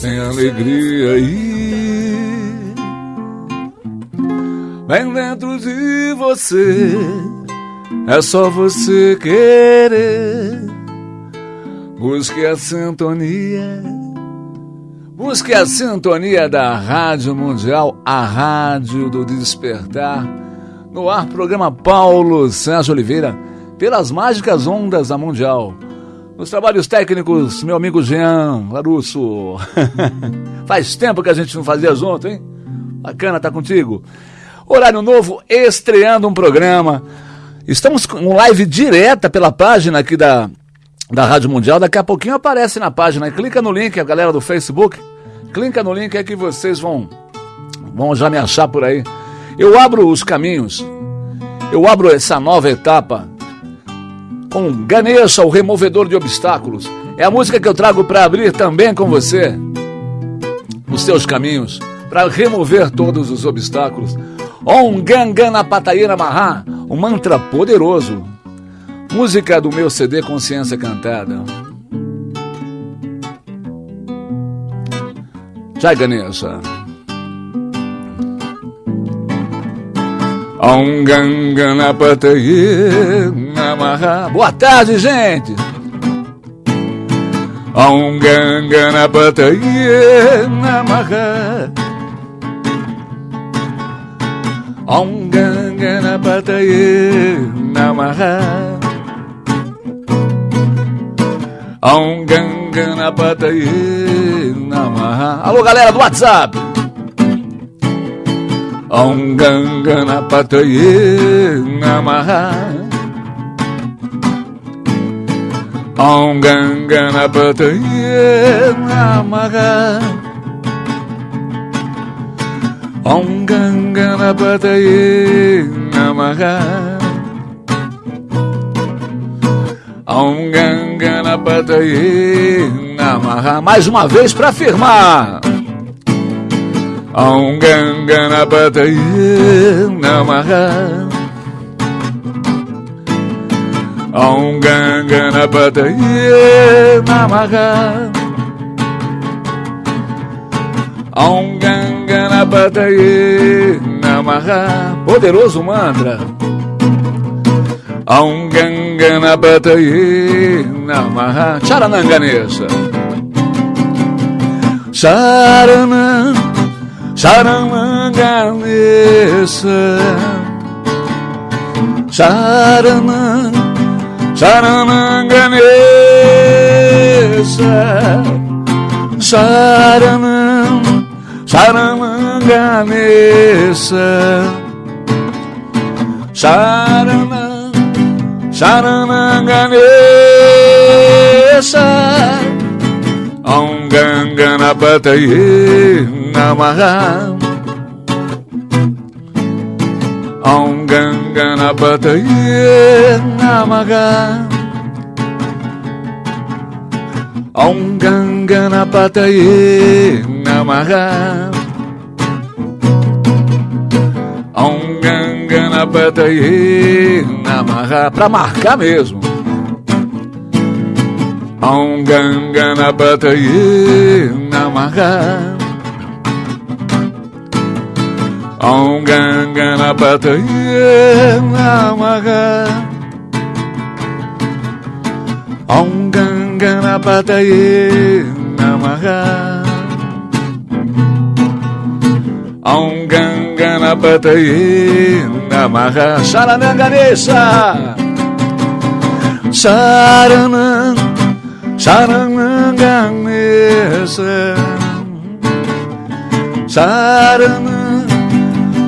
Tem alegria aí bem dentro de você. É só você querer. Busque a sintonia. Busque a sintonia da Rádio Mundial, a Rádio do Despertar. No ar, programa Paulo Sérgio Oliveira, pelas mágicas ondas da Mundial. Nos trabalhos técnicos, meu amigo Jean Larusso. Faz tempo que a gente não fazia junto, hein? Bacana tá contigo. Horário novo, estreando um programa. Estamos com live direta pela página aqui da, da Rádio Mundial. Daqui a pouquinho aparece na página. Clica no link, a galera do Facebook. Clica no link é que vocês vão, vão já me achar por aí. Eu abro os caminhos. Eu abro essa nova etapa com Ganesha, o removedor de obstáculos. É a música que eu trago para abrir também com você os seus caminhos, para remover todos os obstáculos. Om Gangana Patayana Maha, um mantra poderoso. Música do meu CD Consciência Cantada. Jai Ganesha. Om Ganganapataye Namaha. Boa tarde, gente. Om Ganganapataye Namaha. Om Ganganapataye Namaha. Om Ganganapataye Namaha. Alô, galera do WhatsApp. Om Ganganapataye Namaha Om Ganganapataye Namaha Om Ganganapataye Namaha. Om Ganganapataye Namaha. Mais uma vez para afirmar. Om Ganganapataye Namaha. Om Ganganapataye Namaha. Om Ganganapataye Namaha Poderoso mantra Om Ganganapataye Namaha Charananganesha Charanam Charamanganesa Charanam Charamanganesa Charanam Charamanganesa Charanam Charamanganesa Om Ganganapataye Namaha Om Ganganapataye Namaha Om Ganganapataye Namaha Om Ganganapataye Namaha Pra marcar mesmo. Om Ganganapataye Namaha Om Ganganapataye Namaha Om Ganganapataye Namaha Om Ganganapataye Namaha Sharanam Sharananganesha Sharanam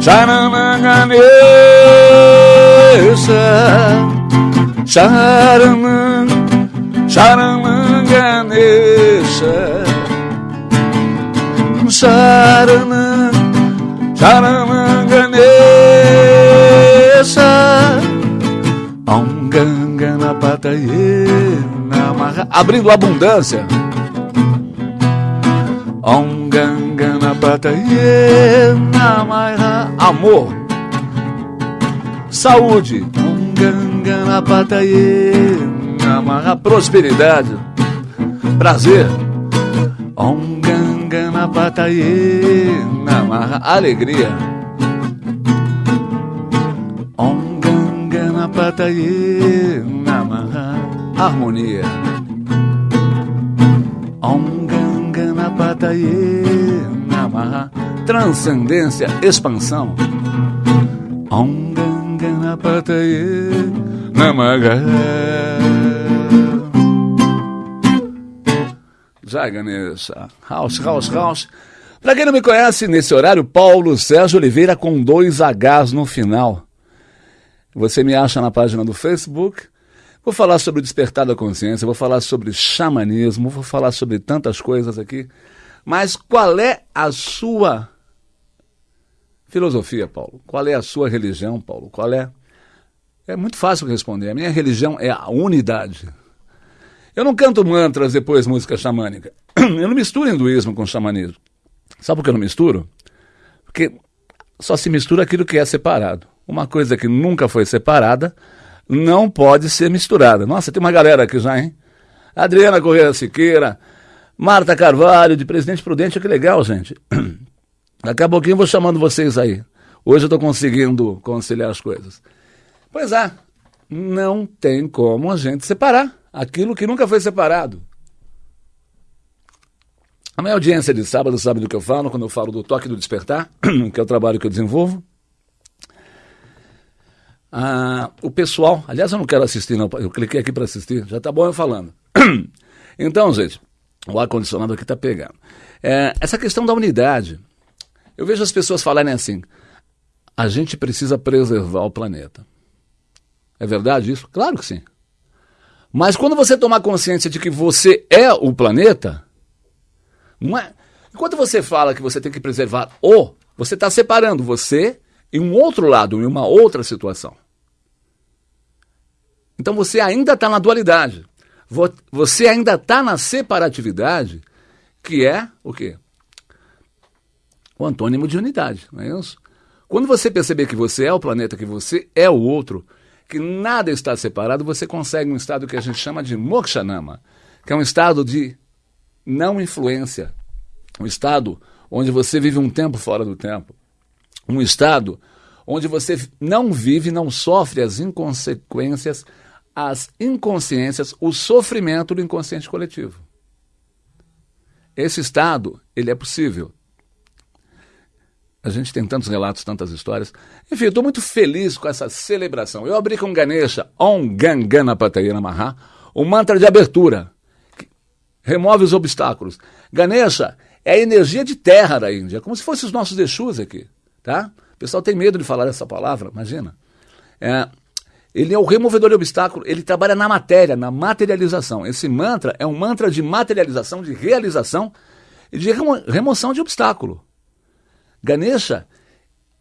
Sharananganesha Sharanam Sharananganesha Sharanam Sharananganesha Om Ganganapataye Ongangana pataye namaha. Abrindo abundância. Ongangana pataye namaha. Amor. Saúde. Ongangana pataye namaha. Prosperidade. Prazer. Ongangana pataye namaha. Alegria. Ongangana pataye namaha. Harmonia. Ongangana pataye namaha. Transcendência, expansão. Ongangana pataye namaha. Já, Ganesha. House, house, house. Pra quem não me conhece, nesse horário, Paulo Sérgio Oliveira com dois Hs no final. Você me acha na página do Facebook. Vou falar sobre o despertar da consciência, vou falar sobre xamanismo, vou falar sobre tantas coisas aqui. Mas qual é a sua filosofia, Paulo? Qual é a sua religião, Paulo? Qual é? É muito fácil responder. A minha religião é a unidade. Eu não canto mantras depois música xamânica. Eu não misturo hinduísmo com xamanismo. Sabe por que eu não misturo? Porque só se mistura aquilo que é separado. Uma coisa que nunca foi separada não pode ser misturada. Nossa, tem uma galera aqui já, hein? Adriana Correia Siqueira, Marta Carvalho, de Presidente Prudente, que legal, gente. Daqui a pouquinho eu vou chamando vocês aí. Hoje eu estou conseguindo conciliar as coisas. Pois é, não tem como a gente separar aquilo que nunca foi separado. A minha audiência de sábado sabe do que eu falo quando eu falo do toque do despertar, que é o trabalho que eu desenvolvo. Ah, o pessoal, aliás, eu não quero assistir, não, eu cliquei aqui para assistir, já tá bom eu falando. então, gente, o ar-condicionado aqui tá pegando. É, essa questão da unidade, eu vejo as pessoas falarem assim: a gente precisa preservar o planeta. É verdade isso? Claro que sim. Mas quando você tomar consciência de que você é o planeta, não é? Enquanto você fala que você tem que preservar o, você está separando você em um outro lado, em uma outra situação. Então você ainda está na dualidade. Você ainda está na separatividade, que é o quê? O antônimo de unidade, não é isso? Quando você perceber que você é o planeta, que você é o outro, que nada está separado, você consegue um estado que a gente chama de mokshanama, que é um estado de não influência, um estado onde você vive um tempo fora do tempo, um estado onde você não vive, não sofre as inconsequências, as inconsciências, o sofrimento do inconsciente coletivo. Esse estado, ele é possível. A gente tem tantos relatos, tantas histórias. Enfim, eu estou muito feliz com essa celebração. Eu abri com Ganesha, Om Gangana Patayana Maha, o mantra de abertura, que remove os obstáculos. Ganesha é a energia de terra da Índia, como se fossem os nossos Exus aqui. Tá? O pessoal tem medo de falar essa palavra, imagina. É, ele é o removedor de obstáculo, ele trabalha na matéria, na materialização. Esse mantra é um mantra de materialização, de realização e de remo remoção de obstáculo. Ganesha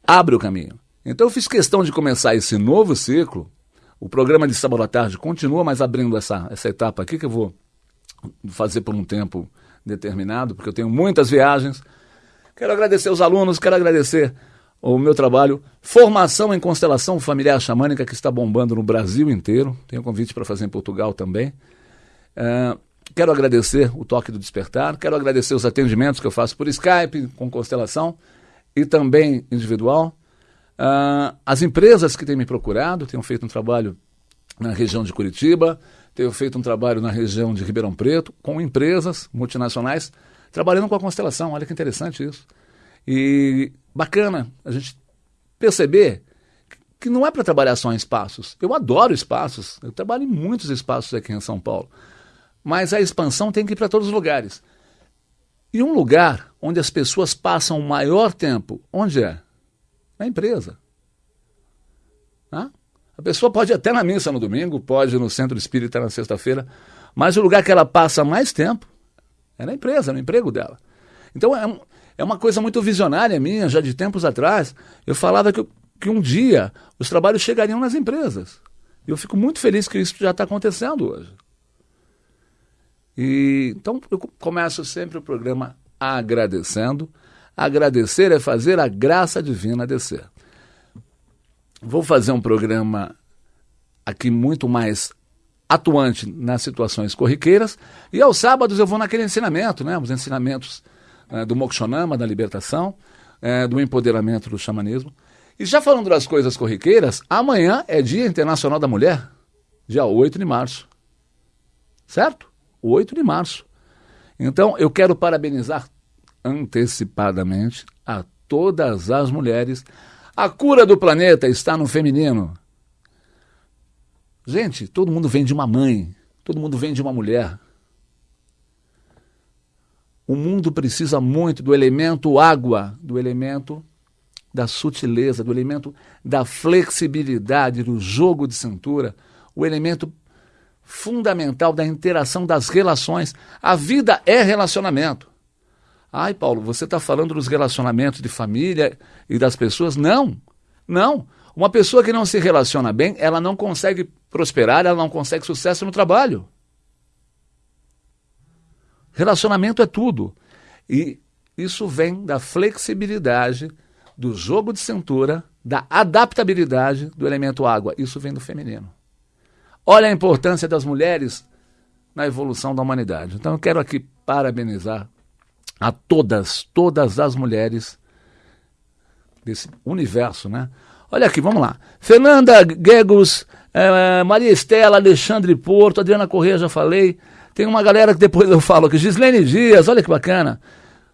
abre o caminho. Então eu fiz questão de começar esse novo ciclo. O programa de sábado à tarde continua, mas abrindo essa, essa etapa aqui que eu vou fazer por um tempo determinado, porque eu tenho muitas viagens. Quero agradecer os alunos, quero agradecer o meu trabalho, Formação em Constelação Familiar Xamânica, que está bombando no Brasil inteiro. Tenho convite para fazer em Portugal também. Uh, quero agradecer o Toque do Despertar, quero agradecer os atendimentos que eu faço por Skype, com constelação e também individual. Uh, as empresas que têm me procurado, tenho feito um trabalho na região de Curitiba, tenho feito um trabalho na região de Ribeirão Preto, com empresas multinacionais, trabalhando com a constelação. Olha que interessante isso. E bacana a gente perceber que não é para trabalhar só em espaços. Eu adoro espaços, eu trabalho em muitos espaços aqui em São Paulo. Mas a expansão tem que ir para todos os lugares. E um lugar onde as pessoas passam o maior tempo, onde é? Na empresa. Ah? A pessoa pode ir até na missa no domingo, pode ir no centro espírita na sexta-feira, mas o lugar que ela passa mais tempo é na empresa, no emprego dela. Então é, é uma coisa muito visionária minha, já de tempos atrás. Eu falava que, que um dia os trabalhos chegariam nas empresas. E eu fico muito feliz que isso já está acontecendo hoje. E, então eu começo sempre o programa agradecendo. Agradecer é fazer a graça divina descer. Vou fazer um programa aqui muito mais atuante nas situações corriqueiras. E aos sábados eu vou naquele ensinamento, né? Os ensinamentos é, do Mokshonama, da libertação, é, do empoderamento do xamanismo. E já falando das coisas corriqueiras, amanhã é Dia Internacional da Mulher, dia 8 de março. Certo? 8 de março. Então eu quero parabenizar antecipadamente a todas as mulheres. A cura do planeta está no feminino. Gente, todo mundo vem de uma mãe, todo mundo vem de uma mulher. O mundo precisa muito do elemento água, do elemento da sutileza, do elemento da flexibilidade, do jogo de cintura, o elemento fundamental da interação das relações. A vida é relacionamento. Ai, Paulo, você está falando dos relacionamentos de família e das pessoas? Não, não. Uma pessoa que não se relaciona bem, ela não consegue prosperar, ela não consegue sucesso no trabalho. Relacionamento é tudo. E isso vem da flexibilidade, do jogo de cintura, da adaptabilidade do elemento água. Isso vem do feminino. Olha a importância das mulheres na evolução da humanidade. Então eu quero aqui parabenizar a todas, todas as mulheres desse universo, né? Olha aqui, vamos lá. Fernanda Gegos, é, Maria Estela, Alexandre Porto, Adriana Corrêa, já falei. Tem uma galera que depois eu falo aqui. Gislene Dias, olha que bacana.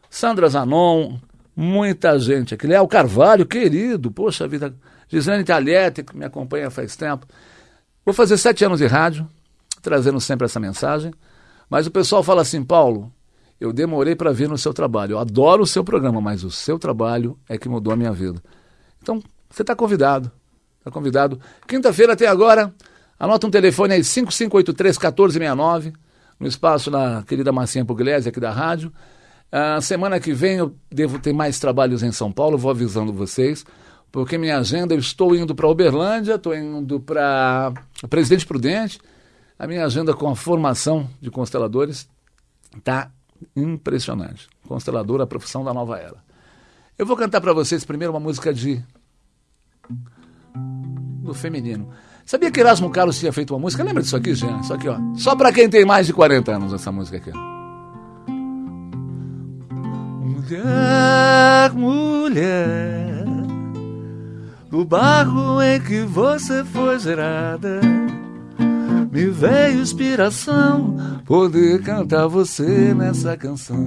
Sandra Zanon, muita gente aqui. Léo Carvalho, querido, poxa vida. Gislene Talhete, que me acompanha faz tempo. Vou fazer sete anos de rádio, trazendo sempre essa mensagem. Mas o pessoal fala assim, Paulo, eu demorei para vir no seu trabalho. Eu adoro o seu programa, mas o seu trabalho é que mudou a minha vida. Então, você está convidado. Está convidado. Quinta-feira até agora, anota um telefone aí, 5583-1469, no espaço da querida Marcinha Pugliese, aqui da rádio. A semana que vem eu devo ter mais trabalhos em São Paulo, vou avisando vocês, porque minha agenda, eu estou indo para Uberlândia, estou indo para Presidente Prudente, a minha agenda com a formação de consteladores está impressionante. Constelador, a profissão da nova era. Eu vou cantar para vocês primeiro uma música de do feminino. Sabia que Erasmo Carlos tinha feito uma música? Lembra disso aqui, Jean? Isso aqui, ó. Só para quem tem mais de 40 anos, essa música aqui. Mulher, mulher, do barro em que você foi gerada, me veio inspiração poder cantar você nessa canção.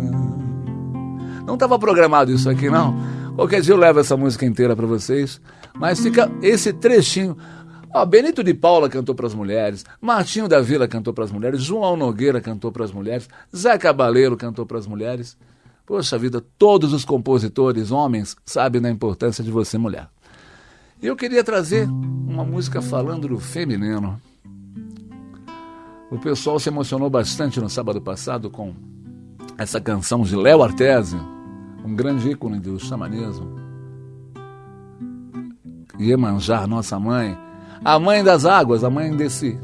Não estava programado isso aqui, não. Qualquer dia eu levo essa música inteira para vocês. Mas fica esse trechinho. Ó, Benito de Paula cantou para as mulheres, Martinho da Vila cantou para as mulheres, João Nogueira cantou para as mulheres, Zé Cabaleiro cantou para as mulheres. Poxa vida, todos os compositores, homens, sabem da importância de você, mulher. Eu queria trazer uma música falando do feminino. O pessoal se emocionou bastante no sábado passado com essa canção de Léo Artese, um grande ícone do xamanismo. Iemanjá, nossa mãe, a mãe das águas, a mãe desse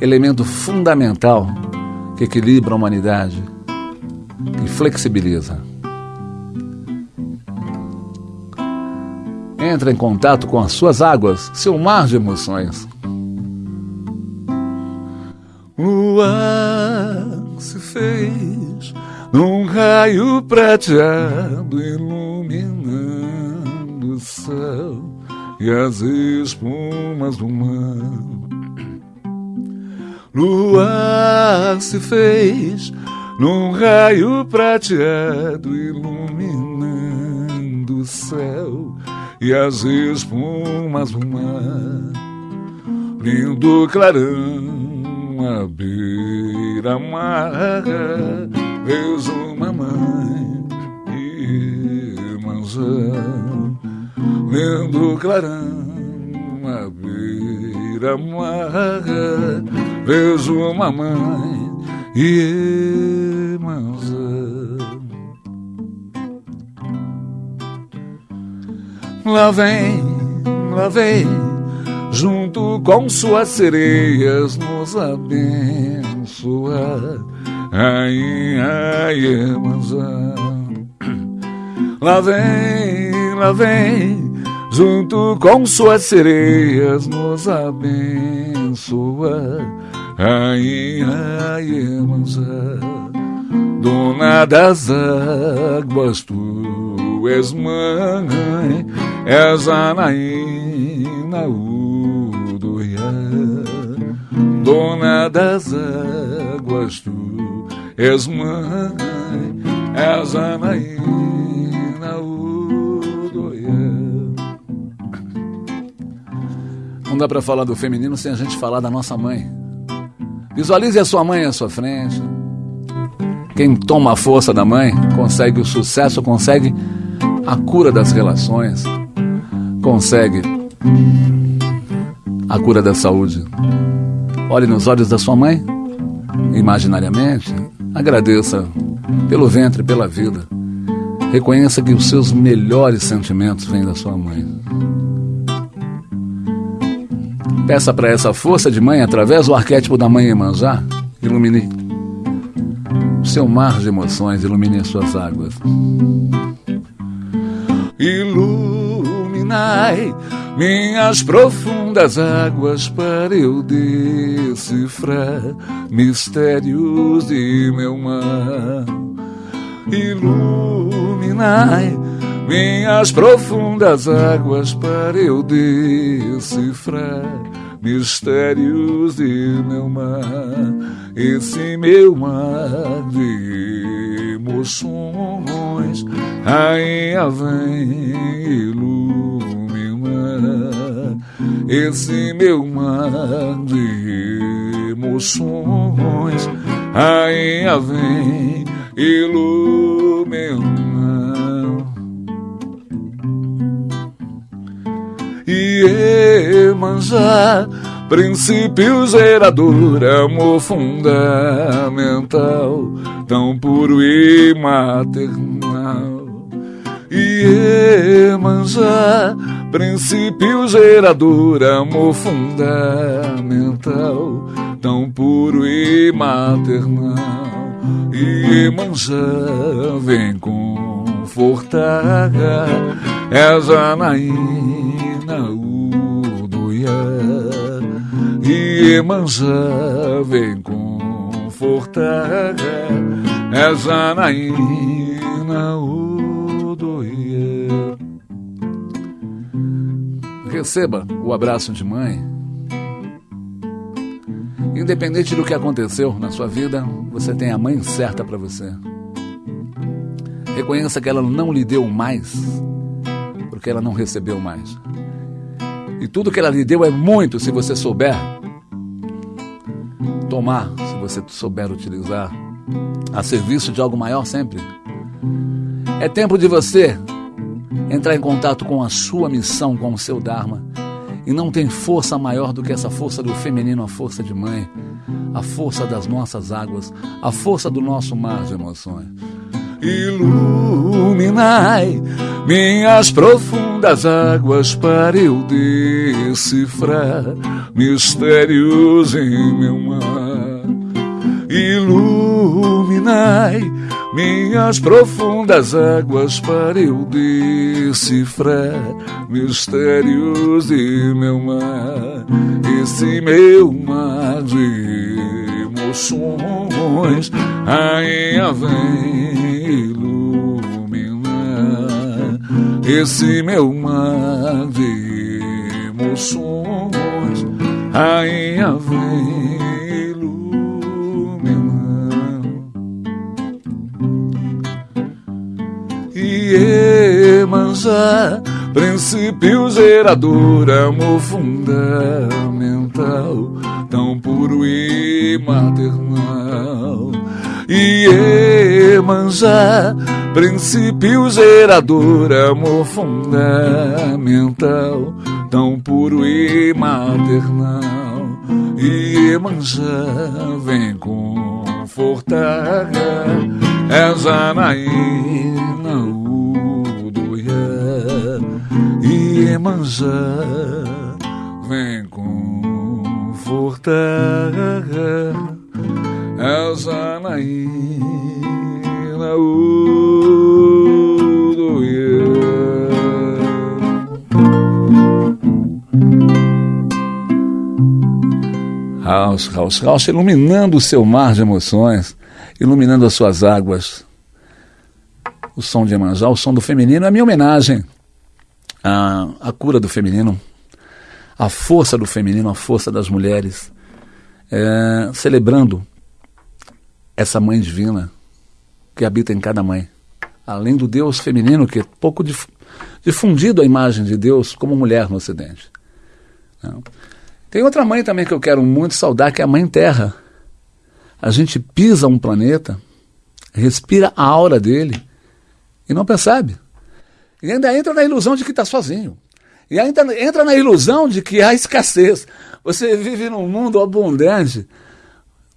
elemento fundamental que equilibra a humanidade e flexibiliza. Entra em contato com as suas águas, seu mar de emoções. O ar se fez num raio prateado iluminando o céu e as espumas do mar. Lua se fez num raio prateado iluminando o céu e as espumas do mar. Lindo clarão à beira-mar, vejo uma mãe e manjão lendo clarão à beira-mar, vejo uma mãe e manzão. Lá vem, lá vem, junto com suas sereias, nos abençoa. Ai, ai, Iemanjá. Lá vem, lá vem, junto com suas sereias, nos abençoa. Ai, ai, Iemanjá. Dona das águas, tu és mãe, és Anaína Udoia. Dona das águas, tu és mãe, és Anaína Udoia. Não dá para falar do feminino sem a gente falar da nossa mãe. Visualize a sua mãe à sua frente. Quem toma a força da mãe consegue o sucesso, consegue a cura das relações, consegue a cura da saúde. Olhe nos olhos da sua mãe, imaginariamente, agradeça pelo ventre, pela vida. Reconheça que os seus melhores sentimentos vêm da sua mãe. Peça para essa força de mãe, através do arquétipo da mãe Emanjá, ilumine seu mar de emoções, ilumine as suas águas. Iluminai minhas profundas águas para eu decifrar mistérios de meu mar. Iluminai minhas profundas águas para eu decifrar mistérios de meu mar, esse meu mar de emoções, rainha vem iluminar, esse meu mar de emoções, rainha vem iluminar. Iemanjá, princípio gerador, amor fundamental, tão puro e maternal. Iemanjá, princípio gerador, amor fundamental, tão puro e maternal. Iemanjá, vem confortar, é Janaína Udoia Iemanjá vem confortar é Janaína Udoia Receba o abraço de mãe Independente do que aconteceu na sua vida, você tem a mãe certa para você. Reconheça que ela não lhe deu mais, porque ela não recebeu mais. E tudo que ela lhe deu é muito se você souber tomar, se você souber utilizar a serviço de algo maior sempre. É tempo de você entrar em contato com a sua missão, com o seu Dharma. E não tem força maior do que essa força do feminino, a força de mãe, a força das nossas águas, a força do nosso mar de emoções. Iluminai minhas profundas águas para eu decifrar mistérios em meu mar. Iluminai minhas profundas águas para eu decifrar mistérios de meu mar. Esse meu mar de emoções, rainha vem esse meu mar de emoções, rainha vem E Emanjá, princípio gerador, amor fundamental, tão puro e maternal. E Emanjá, princípio gerador, amor fundamental, tão puro e maternal. E Emanjá vem confortar, é Janaína Udoia. E Emanjá vem furta essa naína House, house, house, iluminando o seu mar de emoções, iluminando as suas águas. O som de Emanjá, o som do feminino, é a minha homenagem à, à cura do feminino, à força do feminino, à força das mulheres, é, celebrando essa mãe divina que habita em cada mãe. Além do Deus feminino, que é pouco dif difundido a imagem de Deus como mulher no Ocidente. Não. Tem outra mãe também que eu quero muito saudar, que é a Mãe Terra. A gente pisa um planeta, respira a aura dele e não percebe. E ainda entra na ilusão de que está sozinho. E ainda entra na ilusão de que há escassez. Você vive num mundo abundante.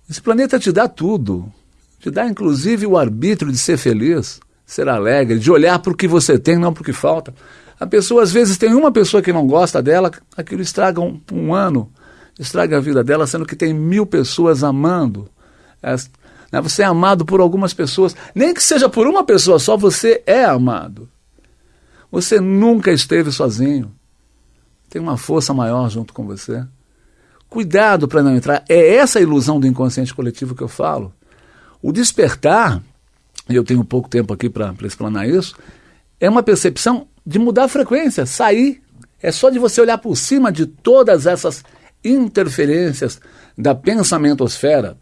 Esse planeta te dá tudo. Te dá inclusive o arbítrio de ser feliz, ser alegre, de olhar para o que você tem, não para o que falta. A pessoa, às vezes, tem uma pessoa que não gosta dela, aquilo estraga um, um ano, estraga a vida dela, sendo que tem mil pessoas amando. É, né, você é amado por algumas pessoas, nem que seja por uma pessoa só, você é amado. Você nunca esteve sozinho. Tem uma força maior junto com você. Cuidado para não entrar. É essa ilusão do inconsciente coletivo que eu falo. O despertar, e eu tenho pouco tempo aqui para explanar isso, é uma percepção de mudar a frequência, sair. É só de você olhar por cima de todas essas interferências da pensamentosfera,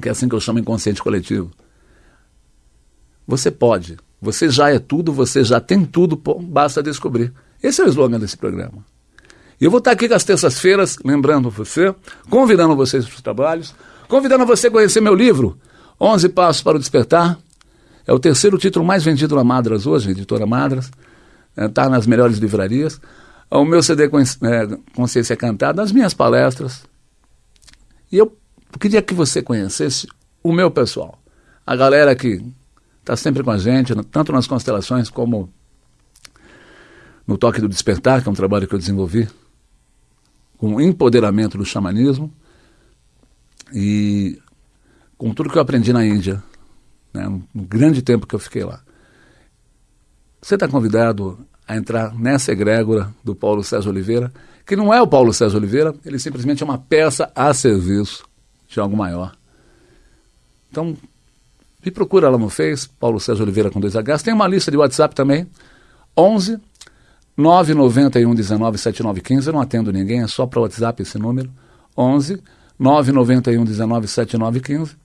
que é assim que eu chamo inconsciente coletivo. Você pode, você já é tudo, você já tem tudo, basta descobrir. Esse é o slogan desse programa. E eu vou estar aqui as terças-feiras, lembrando você, convidando vocês para os trabalhos, convidando você a conhecer meu livro, 11 Passos para o Despertar. É o terceiro título mais vendido na Madras hoje, editora Madras está é, nas melhores livrarias. O meu CD é, Consciência Cantada, as minhas palestras. E eu queria que você conhecesse o meu pessoal. A galera que está sempre com a gente, tanto nas constelações como no Toque do Despertar, que é um trabalho que eu desenvolvi com o empoderamento do xamanismo e com tudo que eu aprendi na Índia, né, grande tempo que eu fiquei lá. Você está convidado a entrar nessa egrégora do Paulo César Oliveira, que não é o Paulo César Oliveira, ele simplesmente é uma peça a serviço de algo maior. Então, me procura lá no Face, Paulo César Oliveira com dois Hs. Tem uma lista de WhatsApp também, 11 991 19 7915. Eu não atendo ninguém, é só para o WhatsApp esse número, 11 991 19 7915,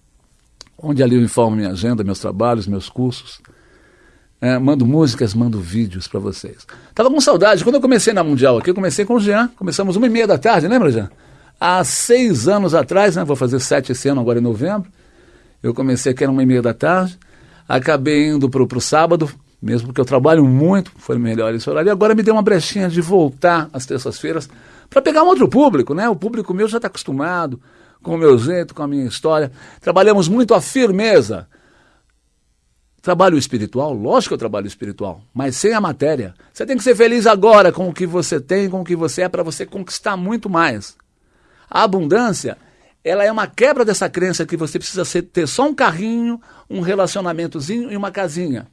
onde ali eu informo minha agenda, meus trabalhos, meus cursos. É, mando músicas, mando vídeos para vocês. Tava com saudade. Quando eu comecei na Mundial aqui, eu comecei com o Jean. Começamos uma e meia da tarde, lembra, Jean? Há seis anos atrás, né? Vou fazer sete esse ano, agora em novembro. Eu comecei aqui, era uma e meia da tarde. Acabei indo para o sábado, mesmo porque eu trabalho muito, foi melhor esse horário. E agora me deu uma brechinha de voltar às terças-feiras para pegar um outro público, né? O público meu já está acostumado com o meu jeito, com a minha história. Trabalhamos muito a firmeza Trabalho espiritual? Lógico que eu trabalho espiritual, mas sem a matéria. Você tem que ser feliz agora com o que você tem, com o que você é, para você conquistar muito mais. A abundância, ela é uma quebra dessa crença que você precisa ser, ter só um carrinho, um relacionamentozinho e uma casinha.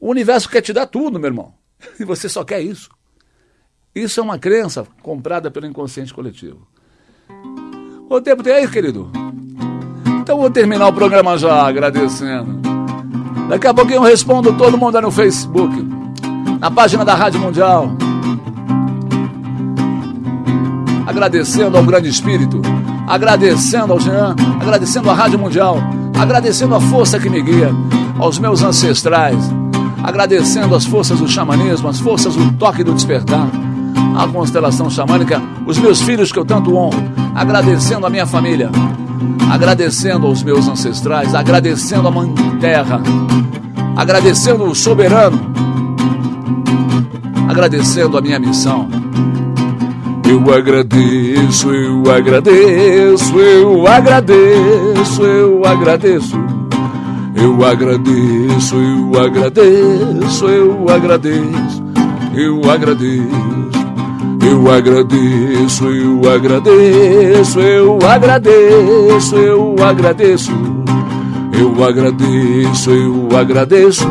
O universo quer te dar tudo, meu irmão. E você só quer isso. Isso é uma crença comprada pelo inconsciente coletivo. O tempo tem aí, querido? Então vou terminar o programa já agradecendo. Daqui a pouquinho eu respondo todo mundo no Facebook, na página da Rádio Mundial. Agradecendo ao grande espírito, agradecendo ao Jean, agradecendo à Rádio Mundial, agradecendo a força que me guia, aos meus ancestrais, agradecendo as forças do xamanismo, as forças do toque do despertar, a constelação xamânica, os meus filhos que eu tanto honro, agradecendo a minha família, agradecendo aos meus ancestrais, agradecendo a Mãe Terra, agradecendo o soberano, agradecendo a minha missão. Eu agradeço, eu agradeço, eu agradeço, eu agradeço. Eu agradeço, eu agradeço, eu agradeço, eu agradeço. Eu agradeço, eu agradeço, eu agradeço, eu agradeço. Eu agradeço, eu agradeço.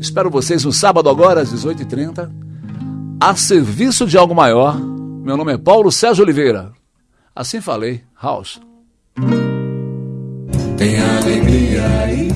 Espero vocês no sábado agora às 18h30, a serviço de algo maior. Meu nome é Paulo Sérgio Oliveira. Assim falei, House. Tem alegria.